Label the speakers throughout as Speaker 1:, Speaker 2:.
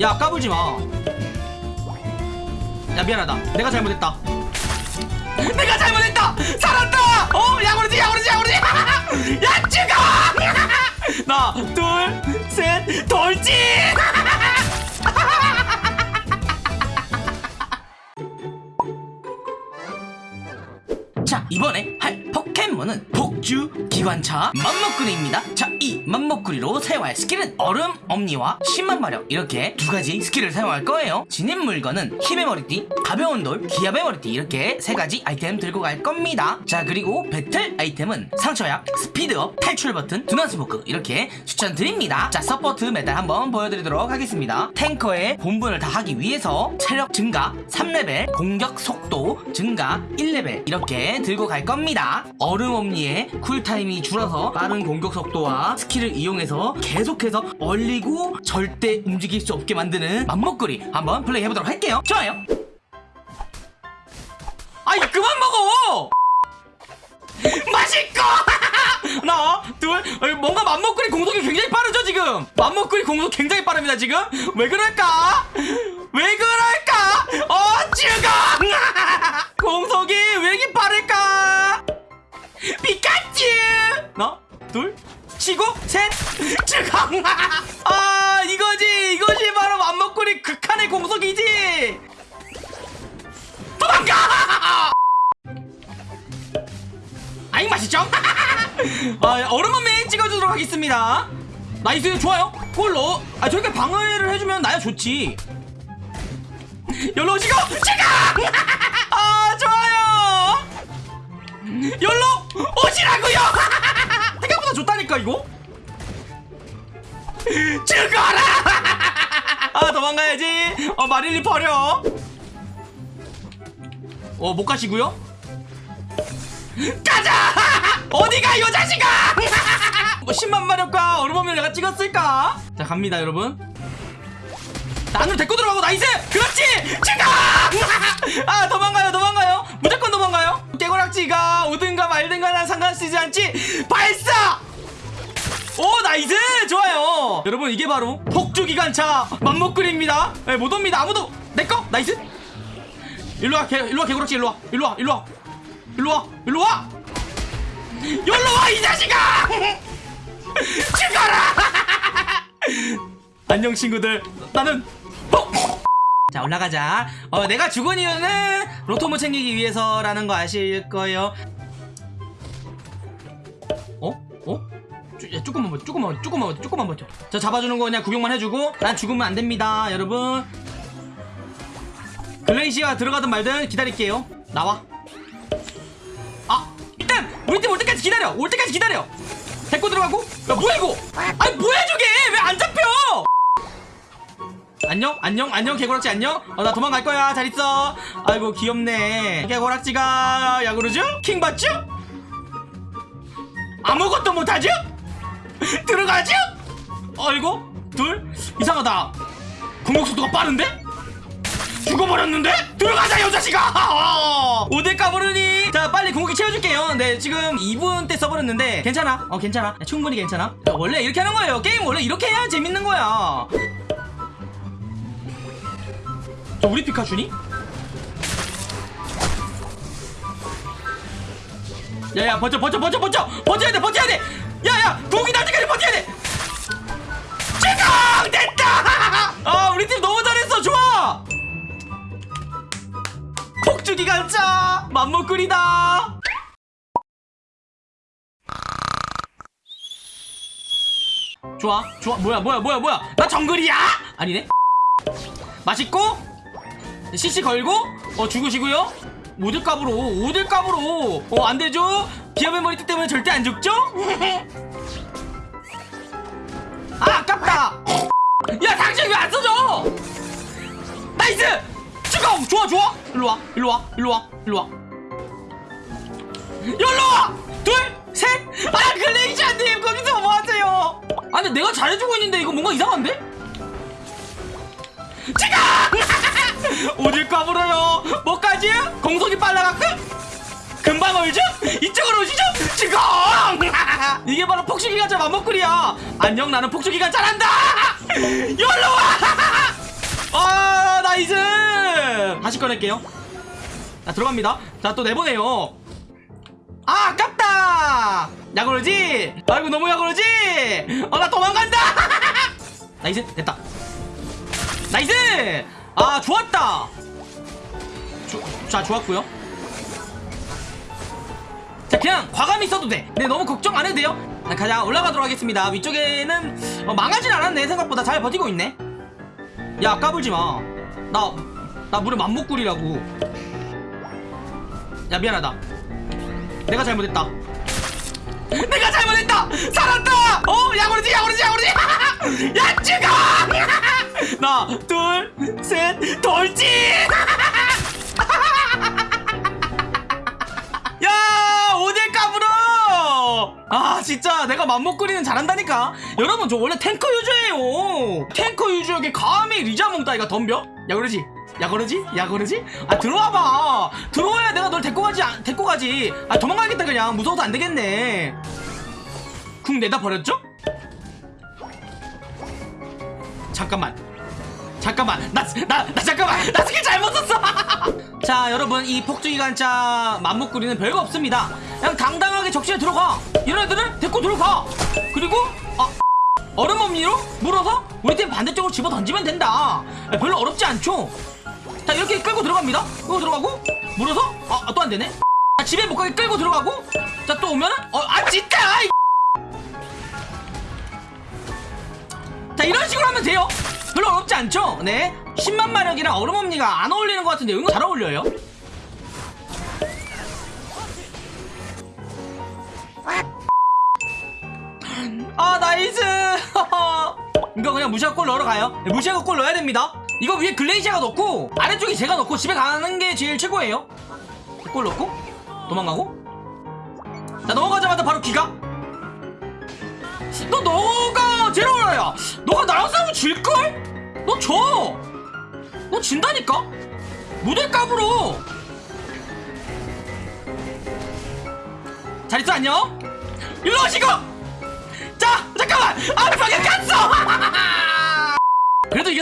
Speaker 1: 야 까불지 마. 야 미안하다. 내가 잘못했다. 내가 잘못했다. 살았다. 어 약오르지 약오르지 약오르지. 야 죽어. 하나 둘셋 돌진. 자 이번에 할 포켓몬은 폭주 기관차 맘모꾸리입니다. 자 이 맘모꾸리로 사용할 스킬은 얼음 엄니와 10만 마력 이렇게 두 가지 스킬을 사용할 거예요. 지닌 물건은 힘의 머리띠 가벼운 돌 기합의 머리띠 이렇게 세 가지 아이템 들고 갈 겁니다. 자 그리고 배틀 아이템은 상처약 speed up 탈출 버튼 두난 smoke 이렇게 추천드립니다. 자 support 메달 한번 보여드리도록 하겠습니다. 탱커의 본분을 다 하기 위해서 체력 증가 3레벨 공격 속도 증가 1레벨 이렇게 들고 갈 겁니다. 얼음 엄니의 cool time이 줄어서 빠른 공격 속도와 스킬을 이용해서 계속해서 얼리고 절대 움직일 수 없게 만드는 맘모꾸리 한번 플레이 해보도록 할게요. 좋아요. 아이 그만 먹어! 맛있고! 하나 둘 어, 뭔가 맘먹거리 공속이 굉장히 빠르죠 지금? 맘먹거리 공속 굉장히 빠릅니다 지금? 왜 그럴까 아, 얼음 엄니 찍어주도록 하겠습니다. nice 좋아요. 골로. 아 저렇게 방어를 해주면 나야 좋지. 열로 오시고 지금 아 좋아요! 열로 오시라고요! 생각보다 좋다니까 이거? 죽어라! 아 도망가야지. 어 마릴리 버려. 어 못 가시고요? 가자! 어디가 이 자식아! 뭐 10만 마력과 얼음 엄니 내가 찍었을까? 자 갑니다 여러분 나 안으로 데리고 들어가고 nice! 그렇지! 죽어! 아 도망가요 도망가요 무조건 도망가요 깨고락지가 오든가 말든가 난 상관쓰지 않지 발사! 오 nice 좋아요 여러분 이게 바로 폭주기관차 맘모꾸리입니다 네, 못 옵니다 아무도 내꺼 nice 일로와 개 일로와 개구락지 일로와 일로와 일로와 일로와 일로와 일로와 이 자식아! 죽어라! 안녕 친구들. 나는 어! 자 올라가자. 어 내가 죽은 이유는 로토모 챙기기 위해서라는 거 아실 거예요. 어? 어? 쭈- 야, 조금만 버텨 조금만 버텨 조금만 버텨 조금만 버텨. 저 잡아주는 거 그냥 구경만 해주고 난 죽으면 안 됩니다 여러분. 글레이시가 들어가든 말든 기다릴게요. 나와 우리 팀 올 때까지 기다려. 올 때까지 기다려. 데리고 들어가고. 야 뭐야 이거? 아니 뭐야 저게? 왜 안 잡혀? 안녕? 안녕? 안녕 개고락지 안녕? 어, 나 도망갈 거야. 잘 있어. 아이고 귀엽네. 개고락지가 야구르죠? 킹 받죠? 아무것도 못하죠? 들어가죠? 어이구 둘? 이상하다. 공격 속도가 빠른데 죽어버렸는데? 들어가자 여자식아! 오대 까부르니 자 빨리 궁극기 채워줄게요. 네 지금 2분 때 써버렸는데 괜찮아? 어 괜찮아? 충분히 괜찮아? 야, 원래 이렇게 하는 거예요. 게임 원래 이렇게 해야 재밌는 거야. 저 우리 피카츄니? 야야 버텨 버텨 버텨 버텨! 버텨야 돼 버텨야 돼! 야야 궁극기 날 때까지 버텨야 돼 기관차 맘먹구리다! 좋아 좋아 뭐야 뭐야 뭐야 뭐야? 나 정글이야! 아니네. 맛있고? CC 걸고? 어 죽으시고요? 오들값으로 오들값으로! 어 안되죠? 기합의 머리띠 때문에 절대 안 죽죠? 아 아깝다! 야 당신 왜 안 써줘? nice 죽어 좋아 좋아. 일로와 일로와 일로와 일로와. 일로와! 둘셋 아 글레이시아님 거기서 뭐하세요? 아 근데 내가 잘해주고 있는데 이거 뭔가 이상한데? 지금 어딜 까불어요. 뭐까지? 공속이 빨라갖고? 금방 얼죠? 이쪽으로 오시죠? 지금 이게 바로 폭주기관차 맘모꾸리야. 안녕 나는 폭주기관차란다. 열로와
Speaker 2: 다시 꺼낼게요. 자 들어갑니다. 자 또 내보내요. 아 아깝다! 약오르지? 아이고 너무 약오르지? 어 나 도망간다! nice 됐다. Nice! 아 좋았다! 조, 자 좋았고요. 자 그냥 과감히 써도 돼. 근데 너무 걱정 안 해도 돼요. 자, 가자 올라가도록 하겠습니다. 위쪽에는 어, 망하진 않았네 생각보다. 잘 버티고 있네. 야 까불지 마 나나 물에 맘먹구리라고. 야 미안하다. 내가 잘못했다. 내가 잘못했다! 살았다! 어? 약 오르지 약 오르지 약 오르지! 야 죽어! 하나 둘 셋 돌진! 야 오딜 까불어! 아 진짜 내가 맘먹거리는 잘한다니까? 여러분 저 원래 탱커 유저예요. 탱커 유저에게 감히 리자몽 따위가 덤벼 야 그러지? 야 그러지? 야 그러지? 아 들어와봐. 들어와야 내가 널 데리고 가지 안- 데리고 가지. 아 도망가겠다 그냥. 무서워서 안 되겠네. 궁 내다 버렸죠? 잠깐만. 잠깐만. 나, 나, 나 잠깐만. 나 스킬 잘못 썼어. 자 여러분 이 폭주기관차 맘목구리는 별거 없습니다. 그냥 당당하게 적시에 들어가. 이런 애들은 데리고 들어가. 그리고 우리 팀 반대쪽으로 집어 던지면 된다. 별로 어렵지 않죠? 자 이렇게 끌고 들어갑니다. 끌고 들어가고 물어서 아 또 안 되네. 자 집에 못 가게 끌고 들어가고 자 또 오면은 어 아 진짜! 이자 이런 식으로 하면 돼요. 별로 어렵지 않죠? 네. 10만 마력이랑 얼음엄니가 안 어울리는 것 같은데 은근 잘 어울려요 이거 그냥 무시하고 골 넣으러 가요. 네, 무시하고 골 넣어야 됩니다. 이거 위에 글레이시아가 넣고 아래쪽에 제가 넣고 집에 가는 게 제일 최고예요. 골 넣고 도망가고. 자 넘어가자마자 바로 기가. 너 너가 제로라야. 너가 나랑 싸우면 질걸? 너 져! 너 진다니까? 무대 까불어 잘 있어 안녕? 일로 오시고. 자 잠깐만. 아 깠어 그래도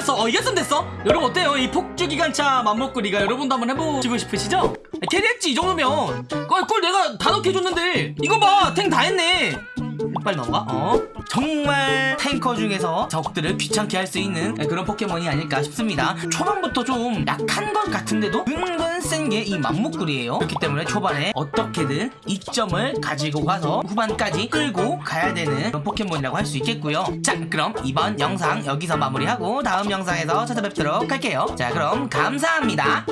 Speaker 2: 이겼어? 어 이겼으면 됐어? 여러분 어때요? 이 폭주기관차 맘먹구리가 여러분도 한번 해보시고 싶으시죠? 캐리했지 이 정도면. 꼴, 꼴 내가 다 넣게 해줬는데. 이거 봐 탱 다 했네 빨리 넘어가 어? 정말 탱커 중에서 적들을 귀찮게 할 수 있는 그런 포켓몬이 아닐까 싶습니다. 초반부터 좀 약한 것 같은데도 은근 센 게 이 맘목구리예요. 그렇기 때문에 초반에 어떻게든 이점을 가지고 가서 후반까지 끌고 가야 되는 그런 포켓몬이라고 할 수 있겠고요. 자 그럼 이번 영상 여기서 마무리하고 다음 영상에서 찾아뵙도록 할게요. 자 그럼 감사합니다